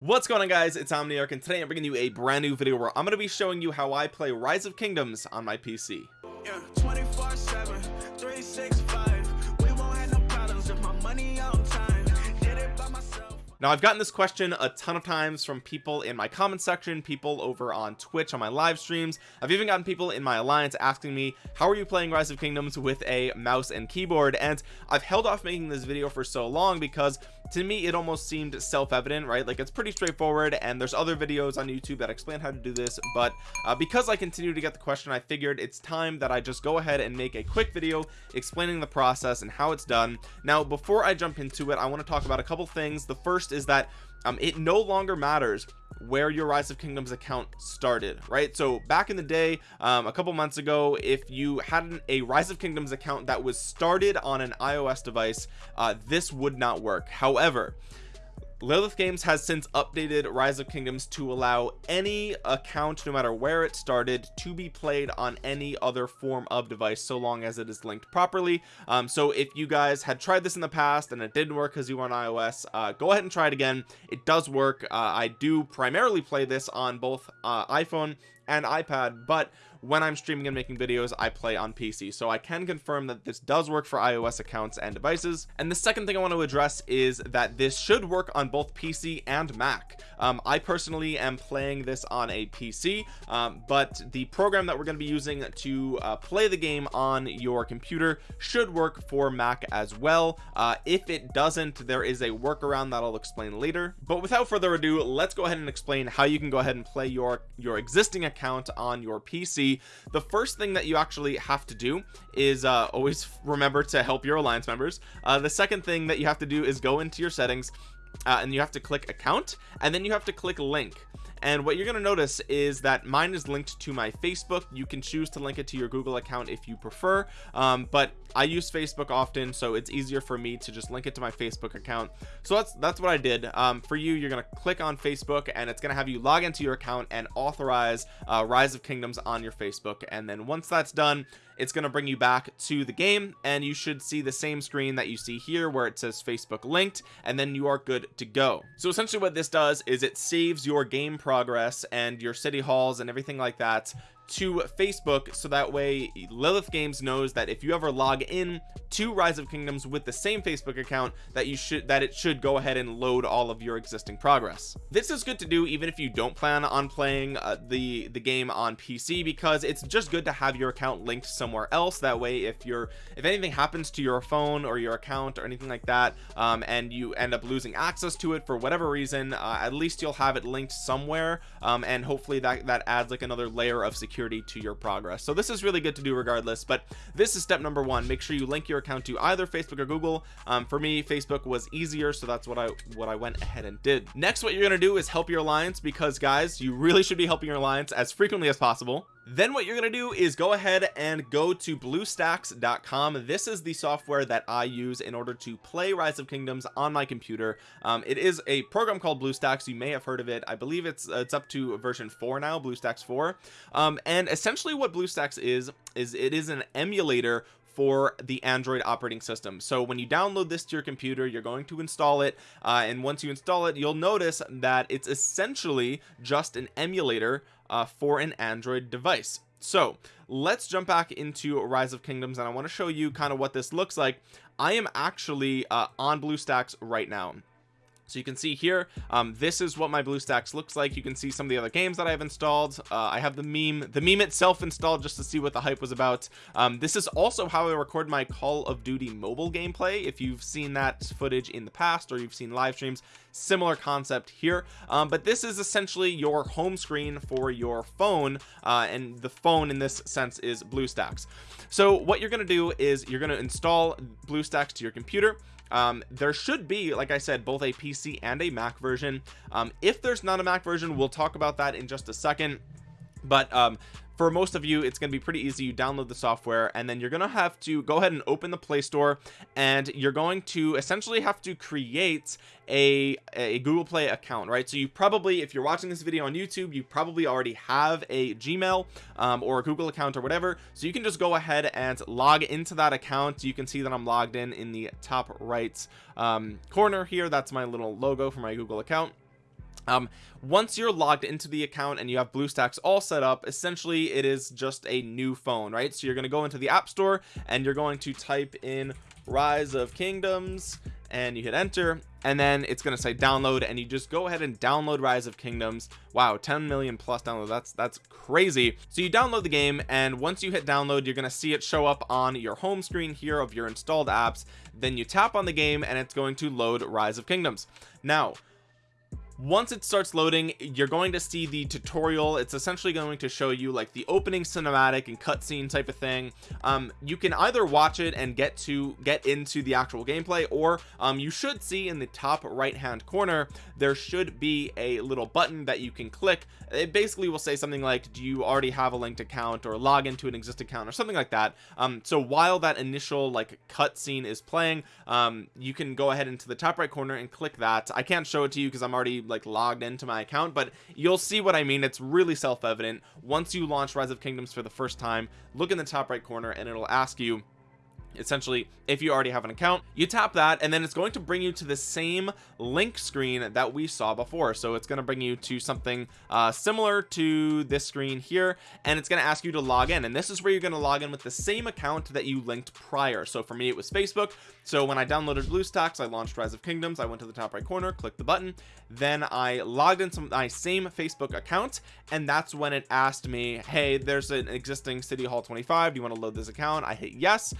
what's going on guys? It's omniarch and today i'm bringing you a brand new video where i'm going to be showing you how i play rise of kingdoms on my pc yeah, 24 7 365 we won't have no problems if my money on time. Did it by myself. Now I've gotten this question a ton of times from people in my comment section people over on Twitch on my live streams. I've even gotten people in my alliance asking me how are you playing rise of kingdoms with a mouse and keyboard? And I've held off making this video for so long because to me it almost seemed self-evident right? Like it's pretty straightforward and there's other videos on YouTube that explain how to do this but uh, because I continue to get the question I figured it's time that I just go ahead and make a quick video explaining the process and how it's done. Now before I jump into it I want to talk about a couple things. The first is that um, it no longer matters where your rise of kingdoms account started right? So back in the day um, a couple months ago if you had an, a rise of kingdoms account that was started on an ios device uh, this would not work. However Lilith Games has since updated Rise of Kingdoms to allow any account no matter where it started to be played on any other form of device so long as it is linked properly. Um, so if you guys had tried this in the past and it didn't work because you were on iOS uh, go ahead and try it again. It does work. Uh, I do primarily play this on both uh, iPhone and iPad but when I'm streaming and making videos I play on PC so I can confirm that this does work for iOS accounts and devices. And the second thing I want to address is that this should work on both PC and Mac. Um, I personally am playing this on a PC um, but the program that we're going to be using to uh, play the game on your computer should work for Mac as well. Uh, if it doesn't there is a workaround that I'll explain later. But without further ado let's go ahead and explain how you can go ahead and play your your existing account on your PC the first thing that you actually have to do is uh, always remember to help your alliance members. Uh, the second thing that you have to do is go into your settings uh, and you have to click account and then you have to click link. And what you're going to notice is that mine is linked to my Facebook. You can choose to link it to your Google account if you prefer um, but I use Facebook often so it's easier for me to just link it to my Facebook account. So that's that's what I did. Um, for you you're gonna click on Facebook and it's gonna have you log into your account and authorize uh, Rise of Kingdoms on your Facebook. And then once that's done it's going to bring you back to the game and you should see the same screen that you see here where it says Facebook linked and then you are good to go. So essentially what this does is it saves your game progress and your city halls and everything like that to Facebook so that way Lilith Games knows that if you ever log in to Rise of Kingdoms with the same Facebook account that you should that it should go ahead and load all of your existing progress. This is good to do even if you don't plan on playing uh, the the game on PC because it's just good to have your account linked somewhere else. That way if you're if anything happens to your phone or your account or anything like that um, and you end up losing access to it for whatever reason uh, at least you'll have it linked somewhere um, and hopefully that that adds like another layer of security security to your progress. So this is really good to do regardless but this is step number one. Make sure you link your account to either Facebook or Google. Um, for me Facebook was easier so that's what I what I went ahead and did. Next what you're gonna do is help your alliance because guys you really should be helping your alliance as frequently as possible then what you're gonna do is go ahead and go to bluestacks.com this is the software that I use in order to play rise of kingdoms on my computer. Um, it is a program called BlueStacks. You may have heard of it. I believe it's uh, it's up to version 4 now BlueStacks 4 um, and essentially what BlueStacks is is it is an emulator for the Android operating system. So when you download this to your computer you're going to install it. Uh, and once you install it you'll notice that it's essentially just an emulator uh, for an Android device. So let's jump back into rise of kingdoms and I want to show you kind of what this looks like. I am actually uh, on BlueStacks right now so you can see here um, this is what my BlueStacks looks like. You can see some of the other games that I've installed. Uh, I have the meme the meme itself installed just to see what the hype was about. Um, this is also how I record my Call of Duty mobile gameplay. If you've seen that footage in the past or you've seen live streams similar concept here. Um, but this is essentially your home screen for your phone uh, and the phone in this sense is BlueStacks so what you're going to do is you're going to install BlueStacks to your computer um, there should be like I said both a PC and a Mac version. Um, if there's not a Mac version we'll talk about that in just a second but um, for most of you it's going to be pretty easy. You download the software and then you're going to have to go ahead and open the Play Store and you're going to essentially have to create a, a Google Play account right? So you probably if you're watching this video on YouTube you probably already have a Gmail um, or a Google account or whatever. So you can just go ahead and log into that account. You can see that I'm logged in in the top right um, corner here. That's my little logo for my Google account um once you're logged into the account and you have BlueStacks all set up essentially it is just a new phone right? So you're going to go into the App Store and you're going to type in rise of kingdoms and you hit enter and then it's going to say download and you just go ahead and download rise of kingdoms. Wow 10 million plus download that's that's crazy. So you download the game and once you hit download you're going to see it show up on your home screen here of your installed apps. Then you tap on the game and it's going to load rise of kingdoms. Now once it starts loading you're going to see the tutorial. It's essentially going to show you like the opening cinematic and cutscene type of thing. Um, you can either watch it and get to get into the actual gameplay or um, you should see in the top right hand corner there should be a little button that you can click. It basically will say something like do you already have a linked account or log into an existing account? or something like that. Um, so while that initial like cutscene is playing um, you can go ahead into the top right corner and click that. I can't show it to you because I'm already like logged into my account but you'll see what I mean. It's really self-evident. Once you launch rise of kingdoms for the first time look in the top right corner and it'll ask you essentially if you already have an account you tap that and then it's going to bring you to the same link screen that we saw before. So it's going to bring you to something uh, similar to this screen here and it's going to ask you to log in. And this is where you're going to log in with the same account that you linked prior. So for me it was Facebook. So when I downloaded BlueStacks I launched Rise of Kingdoms. I went to the top right corner clicked the button. Then I logged into my same Facebook account and that's when it asked me hey there's an existing City Hall 25 do you want to load this account? I hit yes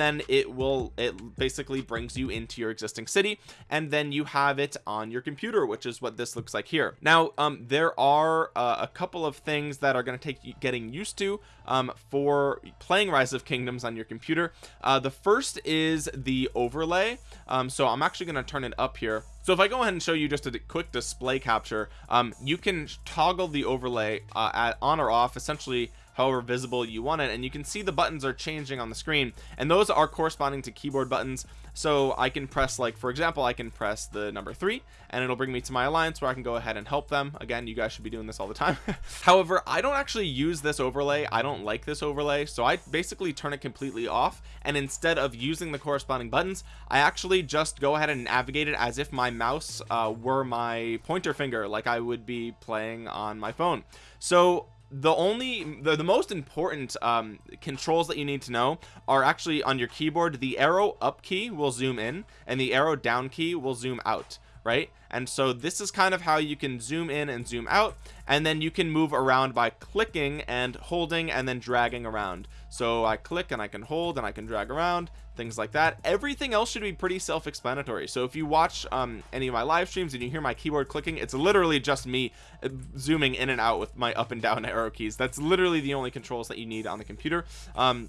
then it will it basically brings you into your existing city and then you have it on your computer which is what this looks like here. Now um there are uh, a couple of things that are going to take you getting used to um for playing rise of kingdoms on your computer. Uh the first is the overlay. Um so i'm actually going to turn it up here. So if I go ahead and show you just a quick display capture um, you can toggle the overlay uh, at on or off essentially however visible you want it and you can see the buttons are changing on the screen and those are corresponding to keyboard buttons. So I can press like for example I can press the number three and it'll bring me to my alliance where I can go ahead and help them. Again you guys should be doing this all the time. However I don't actually use this overlay. I don't like this overlay so I basically turn it completely off and instead of using the corresponding buttons I actually just go ahead and navigate it as if my mouse uh, were my pointer finger like I would be playing on my phone. So the only the, the most important um, controls that you need to know are actually on your keyboard. The arrow up key will zoom in and the arrow down key will zoom out right? And so this is kind of how you can zoom in and zoom out and then you can move around by clicking and holding and then dragging around so I click and I can hold and I can drag around things like that. Everything else should be pretty self-explanatory. So if you watch um, any of my live streams and you hear my keyboard clicking it's literally just me uh, zooming in and out with my up and down arrow keys. That's literally the only controls that you need on the computer. Um,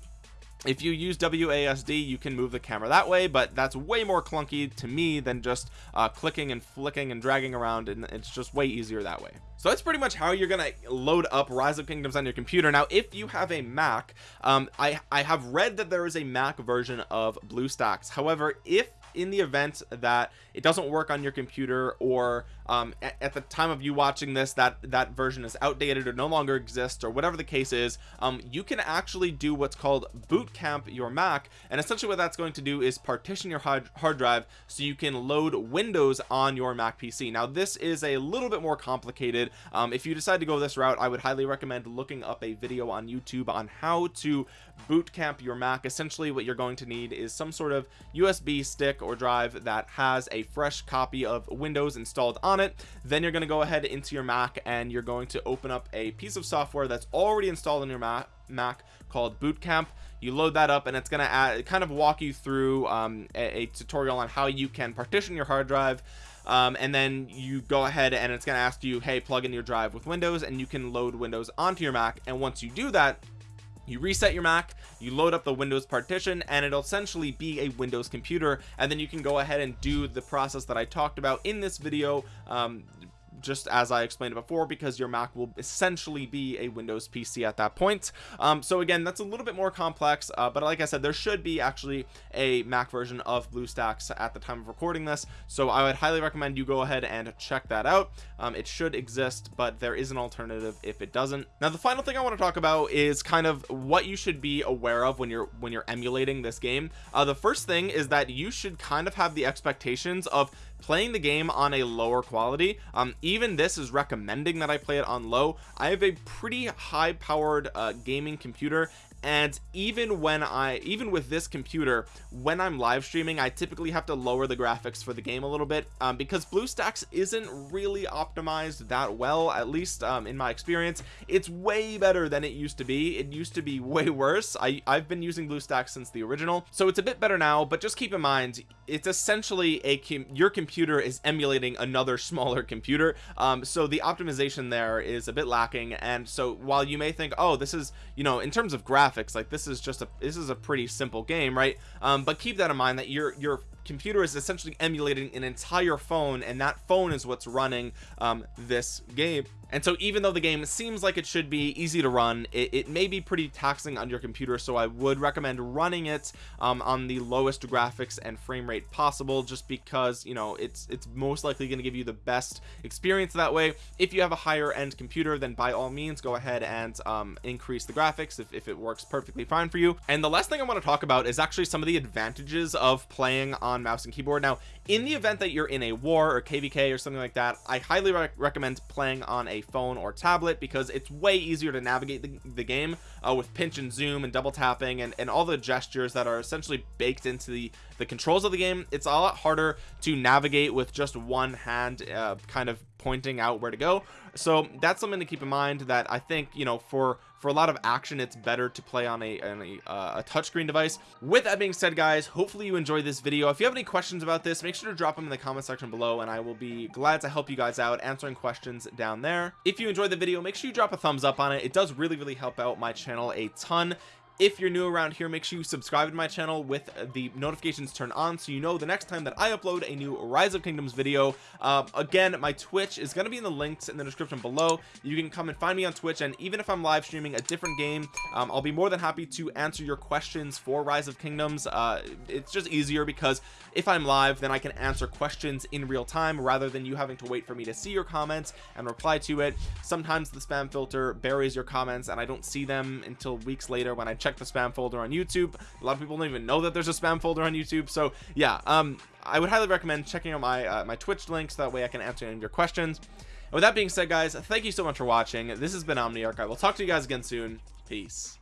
if you use WASD you can move the camera that way but that's way more clunky to me than just uh, clicking and flicking and dragging around and it's just way easier that way. So that's pretty much how you're gonna load up rise of kingdoms on your computer. Now if you have a mac um, i i have read that there is a mac version of bluestacks. However if in the event that it doesn't work on your computer or um, at, at, the time of you watching this that that version is outdated or no longer exists or whatever the case is um, you can actually do what's called boot camp your Mac. And essentially what that's going to do is partition your hard, hard drive so you can load Windows on your Mac PC now this is a little bit more complicated. Um, if you decide to go this route I would highly recommend looking up a video on YouTube on how to boot camp your Mac. Essentially what you're going to need is some sort of USB stick or drive that has a fresh copy of Windows installed on it then you're going to go ahead into your Mac and you're going to open up a piece of software that's already installed on your Mac, Mac called Boot Camp you load that up and it's going to kind of walk you through um, a, a tutorial on how you can partition your hard drive um, and then you go ahead and it's going to ask you hey plug in your drive with Windows and you can load Windows onto your Mac. And once you do that you reset your Mac you load up the Windows partition and it'll essentially be a Windows computer. And then you can go ahead and do the process that I talked about in this video um, just as I explained before because your Mac will essentially be a Windows PC at that point. Um, so again that's a little bit more complex uh, but like I said there should be actually a Mac version of BlueStacks at the time of recording this. So I would highly recommend you go ahead and check that out. Um, it should exist but there is an alternative if it doesn't. Now the final thing I want to talk about is kind of what you should be aware of when you're when you're emulating this game. Uh, the first thing is that you should kind of have the expectations of playing the game on a lower quality um even this is recommending that I play it on low. I have a pretty high powered uh, gaming computer and even when I even with this computer when I'm live streaming I typically have to lower the graphics for the game a little bit um, because BlueStacks isn't really optimized that well at least um, in my experience. It's way better than it used to be. It used to be way worse. I I've been using BlueStacks since the original. So it's a bit better now but just keep in mind it's essentially a your computer is emulating another smaller computer. Um, so the optimization there is a bit lacking. And so while you may think oh this is you know in terms of graphics graphics like this is just a this is a pretty simple game right? Um but keep that in mind that your your computer is essentially emulating an entire phone and that phone is what's running um this game. And so even though the game seems like it should be easy to run it, it may be pretty taxing on your computer so I would recommend running it um, on the lowest graphics and frame rate possible just because you know it's it's most likely going to give you the best experience that way. If you have a higher end computer then by all means go ahead and um, increase the graphics if, if it works perfectly fine for you. And the last thing I want to talk about is actually some of the advantages of playing on mouse and keyboard. Now in the event that you're in a war or kvk or something like that i highly rec recommend playing on a phone or tablet because it's way easier to navigate the, the game uh, with pinch and zoom and double tapping and, and all the gestures that are essentially baked into the the controls of the game. It's a lot harder to navigate with just one hand uh, kind of pointing out where to go. So that's something to keep in mind that I think you know for for a lot of action it's better to play on a, on a, uh, a touchscreen device. With that being said guys hopefully you enjoyed this video. If you have any questions about this make sure to drop them in the comment section below and I will be glad to help you guys out answering questions down there. If you enjoyed the video make sure you drop a thumbs up on it. It does really really help out my channel a ton if you're new around here make sure you subscribe to my channel with the notifications turned on so you know the next time that I upload a new rise of kingdoms video. Uh, again my twitch is going to be in the links in the description below. You can come and find me on twitch and even if I'm live streaming a different game um, I'll be more than happy to answer your questions for rise of kingdoms. Uh, it's just easier because if I'm live then I can answer questions in real time rather than you having to wait for me to see your comments and reply to it. Sometimes the spam filter buries your comments and I don't see them until weeks later when I check check the spam folder on YouTube. A lot of people don't even know that there's a spam folder on YouTube. So yeah um I would highly recommend checking out my uh, my Twitch links. That way I can answer any of your questions. And with that being said guys thank you so much for watching. This has been Omniarch I will talk to you guys again soon. Peace